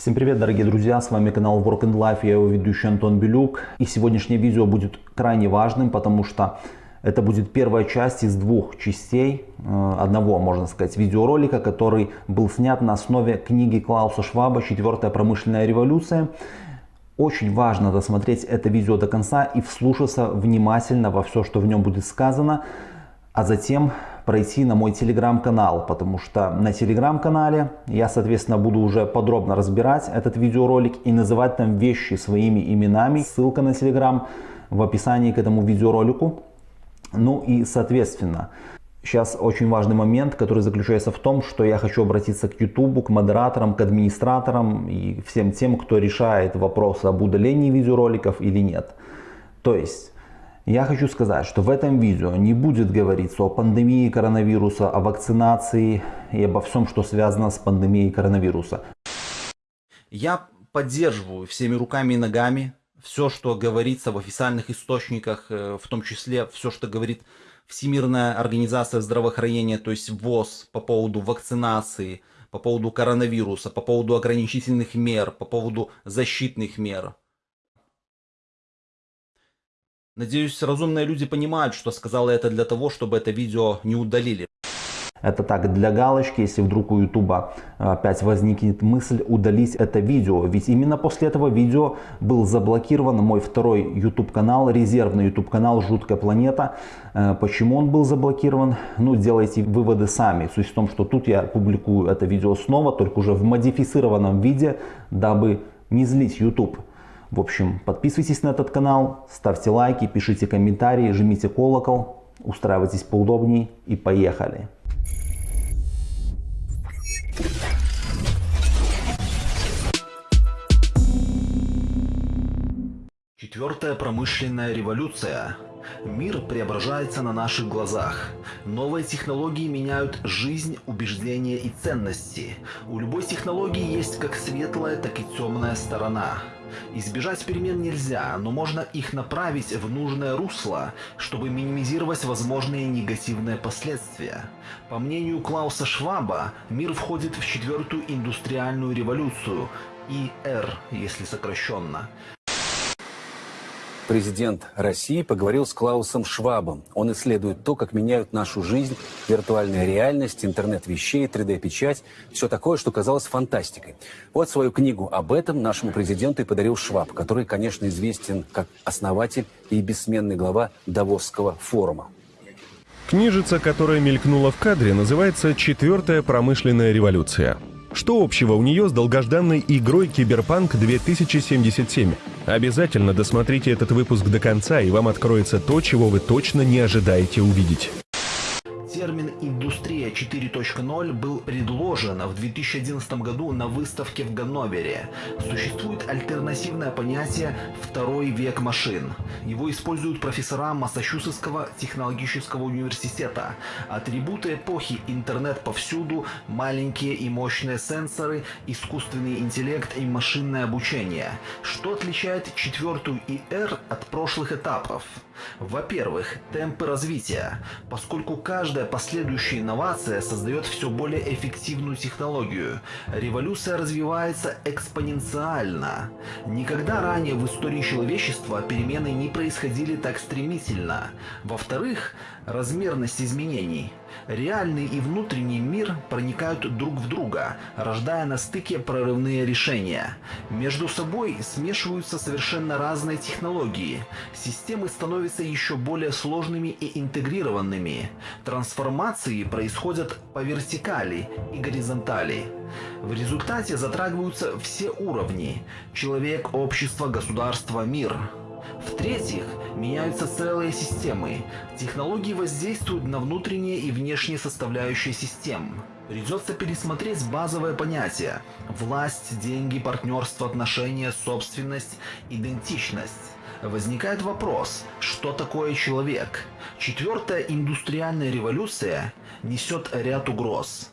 Всем привет, дорогие друзья, с вами канал Work and Life, я его ведущий Антон Белюк. И сегодняшнее видео будет крайне важным, потому что это будет первая часть из двух частей, э, одного, можно сказать, видеоролика, который был снят на основе книги Клауса Шваба «Четвертая промышленная революция». Очень важно досмотреть это видео до конца и вслушаться внимательно во все, что в нем будет сказано, а затем пройти на мой телеграм-канал, потому что на телеграм-канале я, соответственно, буду уже подробно разбирать этот видеоролик и называть там вещи своими именами. Ссылка на телеграм в описании к этому видеоролику. Ну и, соответственно, сейчас очень важный момент, который заключается в том, что я хочу обратиться к YouTube, к модераторам, к администраторам и всем тем, кто решает вопрос об удалении видеороликов или нет. То есть я хочу сказать, что в этом видео не будет говориться о пандемии коронавируса, о вакцинации и обо всем, что связано с пандемией коронавируса. Я поддерживаю всеми руками и ногами все, что говорится в официальных источниках, э, в том числе все, что говорит Всемирная организация здравоохранения, то есть ВОЗ по поводу вакцинации, по поводу коронавируса, по поводу ограничительных мер, по поводу защитных мер. Надеюсь, разумные люди понимают, что сказала это для того, чтобы это видео не удалили. Это так для галочки, если вдруг у ютуба опять возникнет мысль удалить это видео. Ведь именно после этого видео был заблокирован мой второй YouTube канал, резервный YouTube канал «Жуткая планета». Э, почему он был заблокирован? Ну, делайте выводы сами. Суть в том, что тут я публикую это видео снова, только уже в модифицированном виде, дабы не злить YouTube. В общем, подписывайтесь на этот канал, ставьте лайки, пишите комментарии, жмите колокол, устраивайтесь поудобнее и поехали. Четвертая промышленная революция Мир преображается на наших глазах. Новые технологии меняют жизнь, убеждения и ценности. У любой технологии есть как светлая, так и темная сторона. Избежать перемен нельзя, но можно их направить в нужное русло, чтобы минимизировать возможные негативные последствия. По мнению Клауса Шваба, мир входит в четвертую индустриальную революцию, ИР, если сокращенно. Президент России поговорил с Клаусом Швабом. Он исследует то, как меняют нашу жизнь, виртуальная реальность, интернет вещей, 3D-печать, все такое, что казалось фантастикой. Вот свою книгу об этом нашему президенту и подарил Шваб, который, конечно, известен как основатель и бессменный глава Давосского форума. Книжица, которая мелькнула в кадре, называется «Четвертая промышленная революция». Что общего у нее с долгожданной игрой Киберпанк 2077? Обязательно досмотрите этот выпуск до конца, и вам откроется то, чего вы точно не ожидаете увидеть. Термин «индустрия 4.0» был предложен в 2011 году на выставке в Ганновере. Существует альтернативное понятие «второй век машин». Его используют профессора Массачусетского технологического университета. Атрибуты эпохи «интернет повсюду», маленькие и мощные сенсоры, искусственный интеллект и машинное обучение. Что отличает четвертую ИР от прошлых этапов? Во-первых, темпы развития, поскольку каждая последующая инновация создает все более эффективную технологию. Революция развивается экспоненциально. Никогда ранее в истории человечества перемены не происходили так стремительно. Во-вторых, размерность изменений. Реальный и внутренний мир проникают друг в друга, рождая на стыке прорывные решения. Между собой смешиваются совершенно разные технологии. Системы становятся еще более сложными и интегрированными. Трансформации происходят по вертикали и горизонтали. В результате затрагиваются все уровни – человек, общество, государство, мир – в-третьих, меняются целые системы. Технологии воздействуют на внутренние и внешние составляющие систем. Придется пересмотреть базовое понятие – власть, деньги, партнерство, отношения, собственность, идентичность. Возникает вопрос, что такое человек? Четвертая индустриальная революция несет ряд угроз.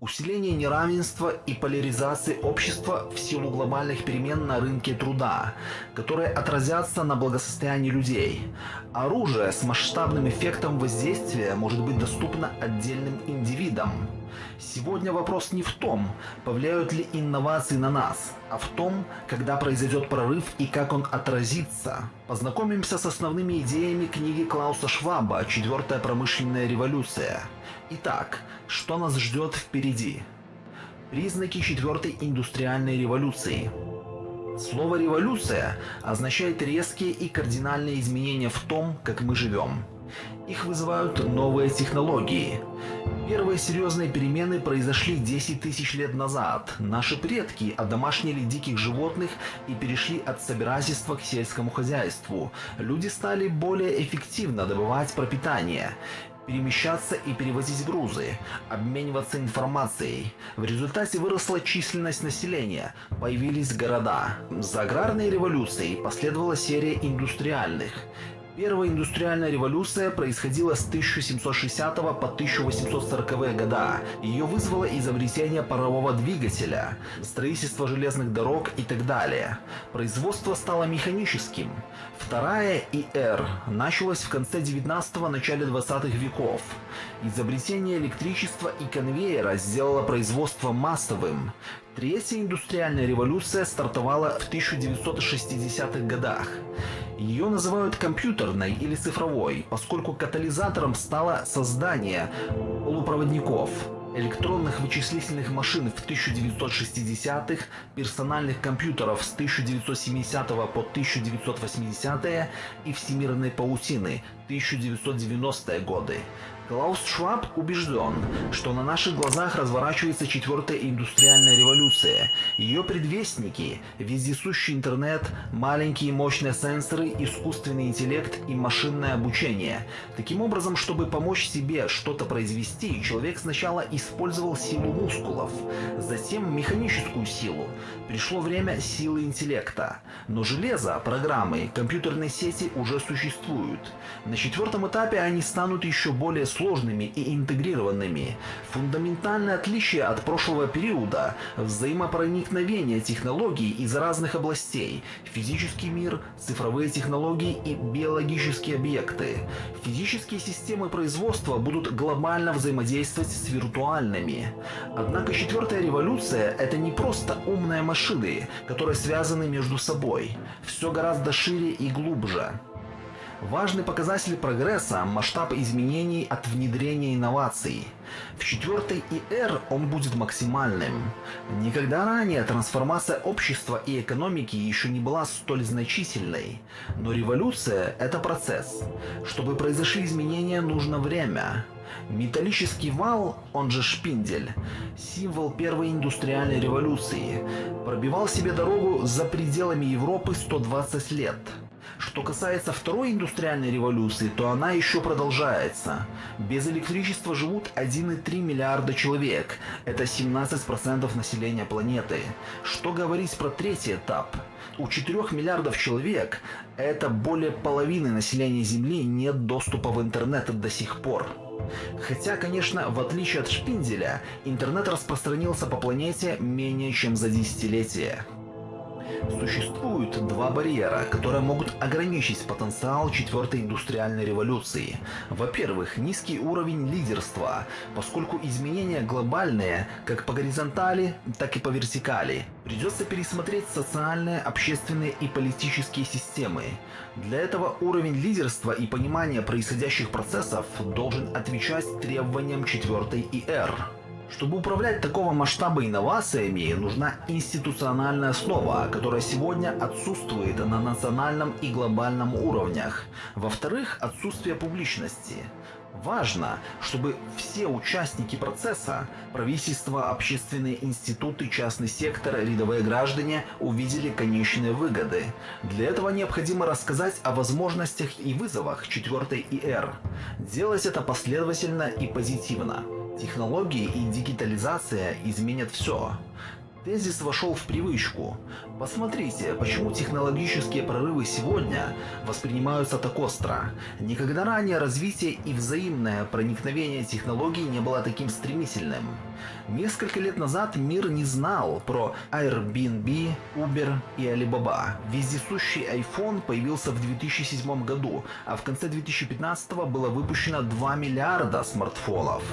Усиление неравенства и поляризации общества в силу глобальных перемен на рынке труда, которые отразятся на благосостоянии людей. Оружие с масштабным эффектом воздействия может быть доступно отдельным индивидам. Сегодня вопрос не в том, повлияют ли инновации на нас, а в том, когда произойдет прорыв и как он отразится. Познакомимся с основными идеями книги Клауса Шваба «Четвертая промышленная революция». Итак, что нас ждет впереди? Признаки четвертой индустриальной революции. Слово «революция» означает резкие и кардинальные изменения в том, как мы живем. Их вызывают новые технологии. Первые серьезные перемены произошли 10 тысяч лет назад. Наши предки одомашнили диких животных и перешли от собирательства к сельскому хозяйству. Люди стали более эффективно добывать пропитание перемещаться и перевозить грузы, обмениваться информацией. В результате выросла численность населения, появились города. За аграрной революцией последовала серия индустриальных. Первая индустриальная революция происходила с 1760 по 1840 года. Ее вызвало изобретение парового двигателя, строительство железных дорог и так далее. Производство стало механическим. Вторая ИР началась в конце 19-го, начале 20-х веков. Изобретение электричества и конвейера сделало производство массовым. Третья индустриальная революция стартовала в 1960-х годах. Ее называют компьютерной или цифровой, поскольку катализатором стало создание полупроводников, электронных вычислительных машин в 1960-х, персональных компьютеров с 1970 по 1980 и всемирной паутины 1990-е годы. Клаус Шваб убежден, что на наших глазах разворачивается четвертая индустриальная революция. Ее предвестники – вездесущий интернет, маленькие мощные сенсоры, искусственный интеллект и машинное обучение. Таким образом, чтобы помочь себе что-то произвести, человек сначала использовал силу мускулов, затем механическую силу. Пришло время силы интеллекта. Но железо, программы, компьютерные сети уже существуют. На четвертом этапе они станут еще более сложными и интегрированными. Фундаментальное отличие от прошлого периода – взаимопроникновение технологий из разных областей – физический мир, цифровые технологии и биологические объекты. Физические системы производства будут глобально взаимодействовать с виртуальными. Однако четвертая революция – это не просто умные машины, которые связаны между собой. Все гораздо шире и глубже. Важный показатель прогресса – масштаб изменений от внедрения инноваций. В четвертой ИР он будет максимальным. Никогда ранее трансформация общества и экономики еще не была столь значительной. Но революция – это процесс. Чтобы произошли изменения, нужно время. Металлический вал, он же шпиндель, символ первой индустриальной революции, пробивал себе дорогу за пределами Европы 120 лет. Что касается второй индустриальной революции, то она еще продолжается. Без электричества живут 1,3 миллиарда человек. Это 17% населения планеты. Что говорить про третий этап? У 4 миллиардов человек, это более половины населения Земли, нет доступа в интернет до сих пор. Хотя, конечно, в отличие от Шпинделя, интернет распространился по планете менее чем за десятилетие. Существуют два барьера, которые могут ограничить потенциал четвертой индустриальной революции. Во-первых, низкий уровень лидерства, поскольку изменения глобальные как по горизонтали, так и по вертикали. Придется пересмотреть социальные, общественные и политические системы. Для этого уровень лидерства и понимания происходящих процессов должен отвечать требованиям четвертой ИР. Чтобы управлять такого масштаба инновациями, нужна институциональная основа, которая сегодня отсутствует на национальном и глобальном уровнях. Во-вторых, отсутствие публичности. Важно, чтобы все участники процесса, правительство, общественные институты, частный сектор, рядовые граждане увидели конечные выгоды. Для этого необходимо рассказать о возможностях и вызовах четвертой ИР. Делать это последовательно и позитивно. Технологии и дигитализация изменят все. Тезис вошел в привычку. Посмотрите, почему технологические прорывы сегодня воспринимаются так остро. Никогда ранее развитие и взаимное проникновение технологий не было таким стремительным. Несколько лет назад мир не знал про Airbnb, Uber и Alibaba. Вездесущий iPhone появился в 2007 году, а в конце 2015 было выпущено 2 миллиарда смартфонов.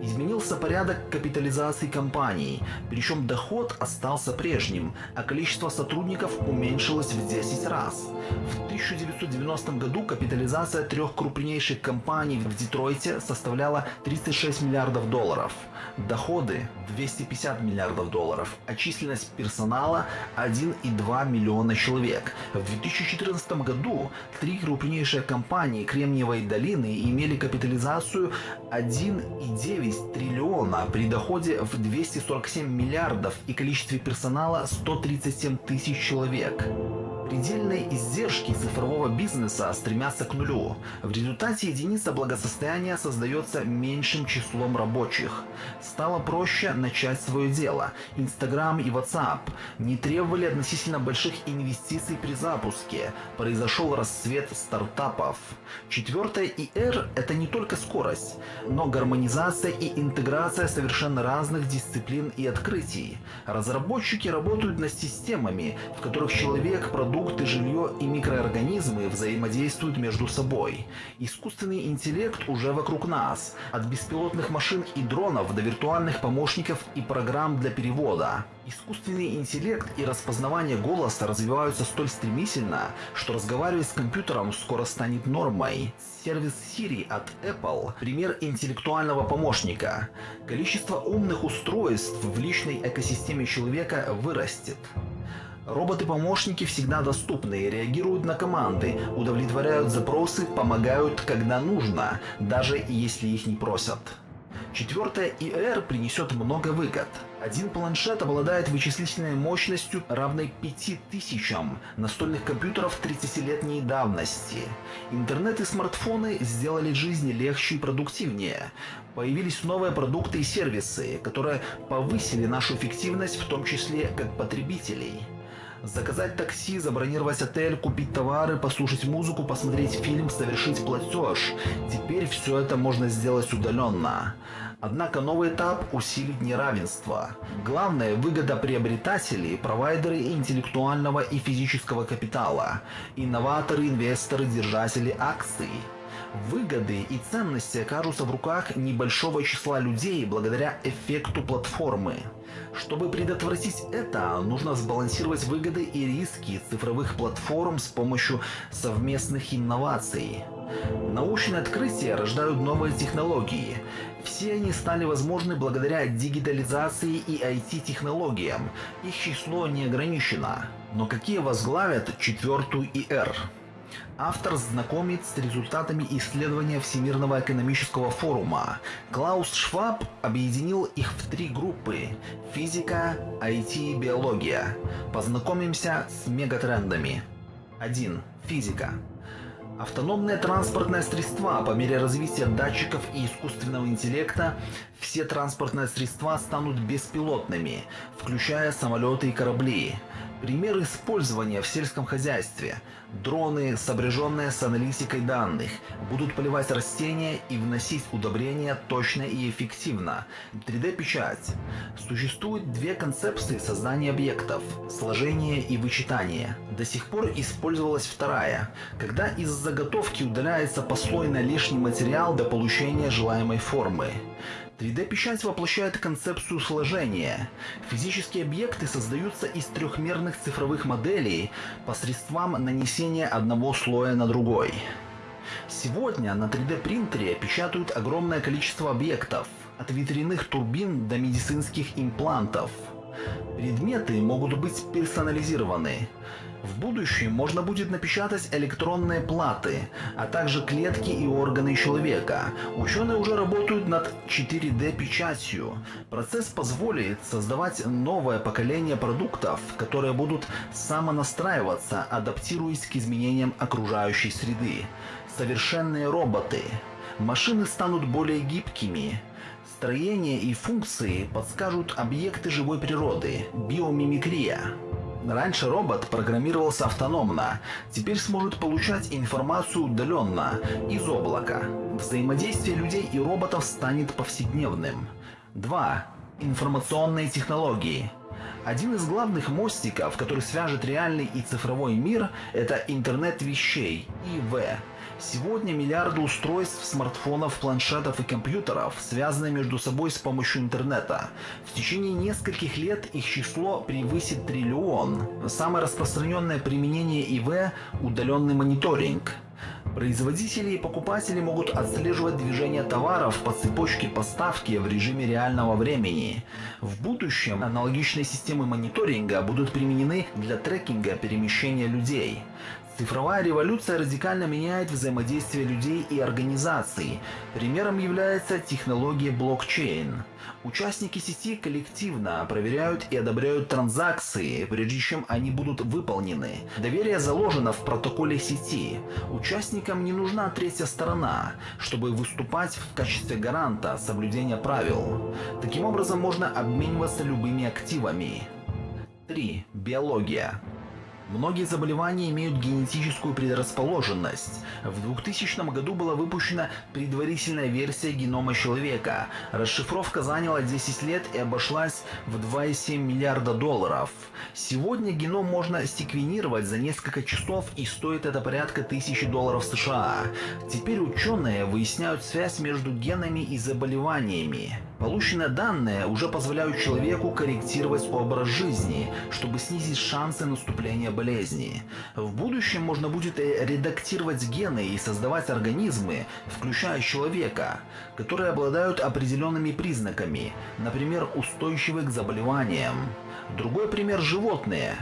Изменился порядок капитализации компаний, причем доход остался прежним, а количество сотрудников уменьшилось в 10 раз. В 1990 году капитализация трех крупнейших компаний в Детройте составляла 36 миллиардов долларов, доходы 250 миллиардов долларов, а численность персонала 1,2 миллиона человек. В 2014 году три крупнейшие компании Кремниевой долины имели капитализацию 1,9 триллиона при доходе в 247 миллиардов и количестве персонала 137 тысяч человек. Предельные издержки цифрового бизнеса стремятся к нулю. В результате единица благосостояния создается меньшим числом рабочих. Стало проще начать свое дело. Instagram и WhatsApp не требовали относительно больших инвестиций при запуске. Произошел расцвет стартапов. Четвертое IR – это не только скорость, но гармонизация и интеграция совершенно разных дисциплин и открытий. Разработчики работают над системами, в которых человек, продукт продукты, жилье и микроорганизмы взаимодействуют между собой. Искусственный интеллект уже вокруг нас, от беспилотных машин и дронов до виртуальных помощников и программ для перевода. Искусственный интеллект и распознавание голоса развиваются столь стремительно, что разговаривать с компьютером скоро станет нормой. Сервис Siri от Apple – пример интеллектуального помощника. Количество умных устройств в личной экосистеме человека вырастет. Роботы-помощники всегда доступны, реагируют на команды, удовлетворяют запросы, помогают, когда нужно, даже если их не просят. Четвертое ИР принесет много выгод. Один планшет обладает вычислительной мощностью, равной 5000 настольных компьютеров 30-летней давности. Интернет и смартфоны сделали жизнь легче и продуктивнее. Появились новые продукты и сервисы, которые повысили нашу эффективность, в том числе как потребителей. Заказать такси, забронировать отель, купить товары, послушать музыку, посмотреть фильм, совершить платеж. Теперь все это можно сделать удаленно. Однако новый этап усилит неравенство. Главное – выгода приобретателей, провайдеры интеллектуального и физического капитала, инноваторы, инвесторы, держатели акций. Выгоды и ценности окажутся в руках небольшого числа людей благодаря эффекту платформы. Чтобы предотвратить это, нужно сбалансировать выгоды и риски цифровых платформ с помощью совместных инноваций. Научные открытия рождают новые технологии. Все они стали возможны благодаря дигитализации и IT-технологиям. Их число не ограничено. Но какие возглавят четвертую ИР? Автор знакомит с результатами исследования Всемирного экономического форума. Клаус Шваб объединил их в три группы – физика, IT и биология. Познакомимся с мегатрендами. 1. Физика. Автономные транспортные средства по мере развития датчиков и искусственного интеллекта все транспортные средства станут беспилотными, включая самолеты и корабли. Пример использования в сельском хозяйстве. Дроны, сопряженные с аналитикой данных, будут поливать растения и вносить удобрения точно и эффективно. 3D-печать. Существует две концепции создания объектов – сложение и вычитание. До сих пор использовалась вторая, когда из заготовки удаляется послойно лишний материал до получения желаемой формы. 3D-печать воплощает концепцию сложения. Физические объекты создаются из трехмерных цифровых моделей посредством нанесения одного слоя на другой. Сегодня на 3D-принтере печатают огромное количество объектов, от ветряных турбин до медицинских имплантов. Предметы могут быть персонализированы. В будущем можно будет напечатать электронные платы, а также клетки и органы человека. Ученые уже работают над 4D-печатью. Процесс позволит создавать новое поколение продуктов, которые будут самонастраиваться, адаптируясь к изменениям окружающей среды. Совершенные роботы. Машины станут более гибкими. Строение и функции подскажут объекты живой природы, биомимикрия. Раньше робот программировался автономно, теперь сможет получать информацию удаленно, из облака. Взаимодействие людей и роботов станет повседневным. 2. Информационные технологии. Один из главных мостиков, который свяжет реальный и цифровой мир, это интернет вещей, ИВ. Сегодня миллиарды устройств, смартфонов, планшетов и компьютеров связаны между собой с помощью интернета. В течение нескольких лет их число превысит триллион. Самое распространенное применение ИВ – удаленный мониторинг. Производители и покупатели могут отслеживать движение товаров по цепочке поставки в режиме реального времени. В будущем аналогичные системы мониторинга будут применены для трекинга перемещения людей. Цифровая революция радикально меняет взаимодействие людей и организаций. Примером является технология блокчейн. Участники сети коллективно проверяют и одобряют транзакции, прежде чем они будут выполнены. Доверие заложено в протоколе сети. Участникам не нужна третья сторона, чтобы выступать в качестве гаранта соблюдения правил. Таким образом можно обмениваться любыми активами. 3. Биология. Многие заболевания имеют генетическую предрасположенность. В 2000 году была выпущена предварительная версия генома человека. Расшифровка заняла 10 лет и обошлась в 2,7 миллиарда долларов. Сегодня геном можно секвенировать за несколько часов и стоит это порядка тысячи долларов США. Теперь ученые выясняют связь между генами и заболеваниями. Полученные данные уже позволяют человеку корректировать образ жизни, чтобы снизить шансы наступления болезни. В будущем можно будет редактировать гены и создавать организмы, включая человека, которые обладают определенными признаками, например, устойчивы к заболеваниям. Другой пример – животные,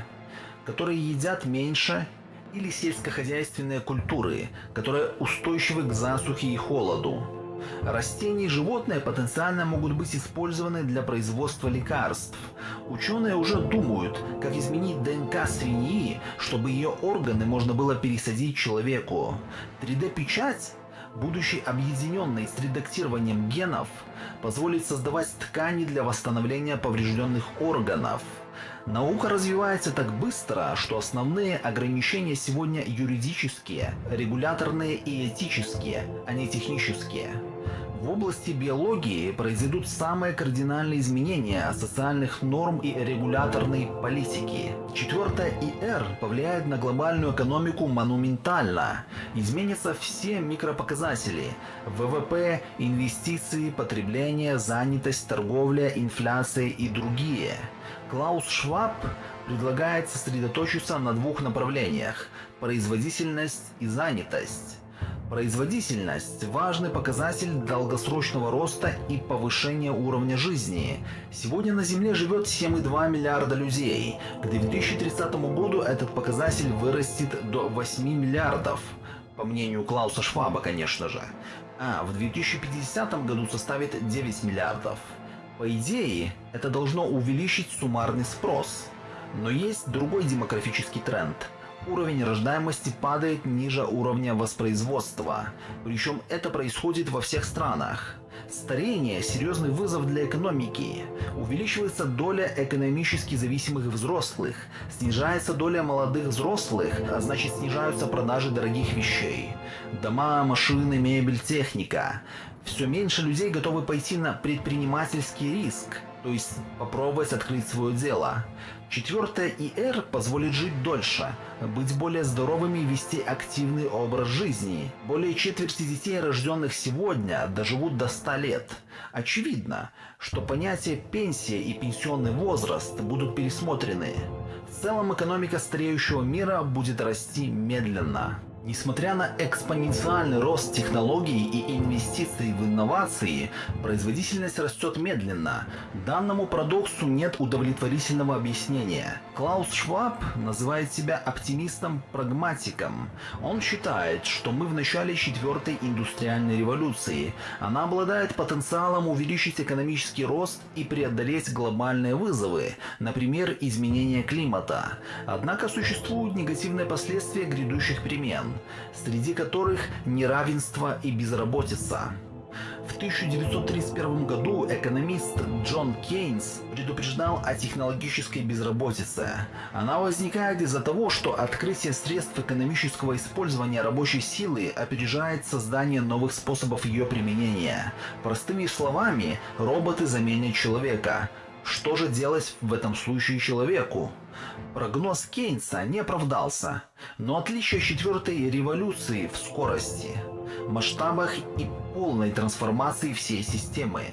которые едят меньше или сельскохозяйственные культуры, которые устойчивы к засухе и холоду. Растения и животные потенциально могут быть использованы для производства лекарств. Ученые уже думают, как изменить ДНК свиньи, чтобы ее органы можно было пересадить человеку. 3D-печать будучи объединенной с редактированием генов, позволит создавать ткани для восстановления поврежденных органов. Наука развивается так быстро, что основные ограничения сегодня юридические, регуляторные и этические, а не технические. В области биологии произойдут самые кардинальные изменения социальных норм и регуляторной политики. Четвертое ИР повлияет на глобальную экономику монументально. Изменятся все микропоказатели – ВВП, инвестиции, потребление, занятость, торговля, инфляция и другие. Клаус Шваб предлагает сосредоточиться на двух направлениях – производительность и занятость. Производительность – важный показатель долгосрочного роста и повышения уровня жизни. Сегодня на Земле живет 7,2 миллиарда людей. К 2030 году этот показатель вырастет до 8 миллиардов. По мнению Клауса Шваба, конечно же. А в 2050 году составит 9 миллиардов. По идее, это должно увеличить суммарный спрос. Но есть другой демографический тренд – уровень рождаемости падает ниже уровня воспроизводства. Причем это происходит во всех странах. Старение – серьезный вызов для экономики. Увеличивается доля экономически зависимых взрослых, снижается доля молодых взрослых, а значит снижаются продажи дорогих вещей. Дома, машины, мебель, техника. Все меньше людей готовы пойти на предпринимательский риск, то есть попробовать открыть свое дело. Четвертое ИР позволит жить дольше, быть более здоровыми и вести активный образ жизни. Более четверти детей, рожденных сегодня, доживут до 100 лет. Очевидно, что понятия пенсия и пенсионный возраст будут пересмотрены. В целом экономика стареющего мира будет расти медленно. Несмотря на экспоненциальный рост технологий и инвестиций в инновации, производительность растет медленно. Данному парадоксу нет удовлетворительного объяснения. Клаус Шваб называет себя оптимистом-прагматиком. Он считает, что мы в начале четвертой индустриальной революции. Она обладает потенциалом увеличить экономический рост и преодолеть глобальные вызовы, например, изменение климата. Однако существуют негативные последствия грядущих перемен среди которых неравенство и безработица. В 1931 году экономист Джон Кейнс предупреждал о технологической безработице. Она возникает из-за того, что открытие средств экономического использования рабочей силы опережает создание новых способов ее применения. Простыми словами, роботы заменят человека, Что же делать в этом случае человеку? Прогноз Кейнса не оправдался, но отличие четвертой революции в скорости, масштабах и полной трансформации всей системы.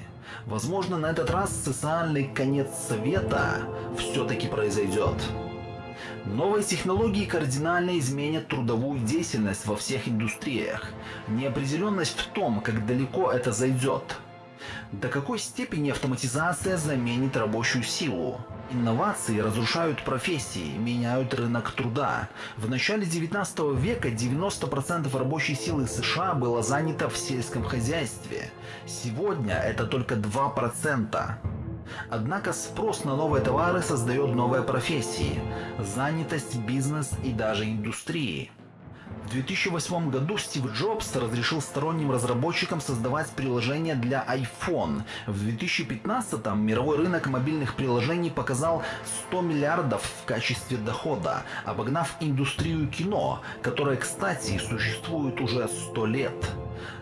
Возможно, на этот раз социальный конец света все-таки произойдет. Новые технологии кардинально изменят трудовую деятельность во всех индустриях. Неопределенность в том, как далеко это зайдет. До какой степени автоматизация заменит рабочую силу? Инновации разрушают профессии, меняют рынок труда. В начале 19 века 90% рабочей силы США было занято в сельском хозяйстве. Сегодня это только 2%. Однако спрос на новые товары создает новые профессии, занятость, бизнес и даже индустрии. В 2008 году Стив Джобс разрешил сторонним разработчикам создавать приложения для iPhone. В 2015 мировой рынок мобильных приложений показал 100 миллиардов в качестве дохода, обогнав индустрию кино, которая, кстати, существует уже 100 лет.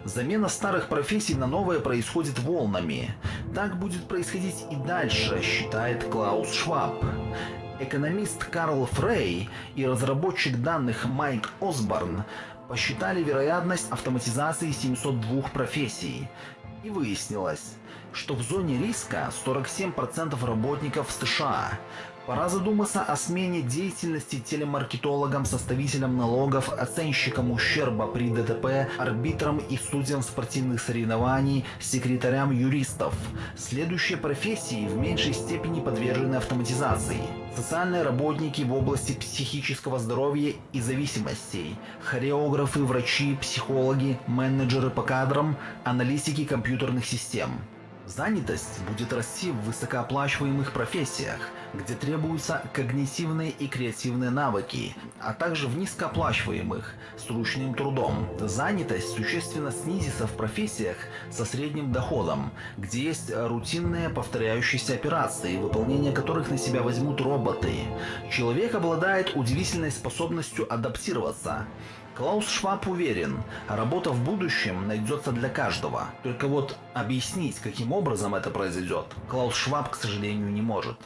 Замена старых профессий на новые происходит волнами. Так будет происходить и дальше, считает Клаус Шваб. Экономист Карл Фрей и разработчик данных Майк Осборн посчитали вероятность автоматизации 702 профессий. И выяснилось, что в зоне риска 47% работников США, Пора задуматься о смене деятельности телемаркетологам, составителям налогов, оценщикам ущерба при ДТП, арбитрам и судьям спортивных соревнований, секретарям юристов. Следующие профессии в меньшей степени подвержены автоматизации. Социальные работники в области психического здоровья и зависимостей, хореографы, врачи, психологи, менеджеры по кадрам, аналитики компьютерных систем. Занятость будет расти в высокооплачиваемых профессиях, где требуются когнитивные и креативные навыки, а также в низкооплачиваемых с ручным трудом. Занятость существенно снизится в профессиях со средним доходом, где есть рутинные повторяющиеся операции, выполнение которых на себя возьмут роботы. Человек обладает удивительной способностью адаптироваться. Клаус Шваб уверен, работа в будущем найдется для каждого. Только вот объяснить, каким образом это произойдет, Клаус Шваб, к сожалению, не может.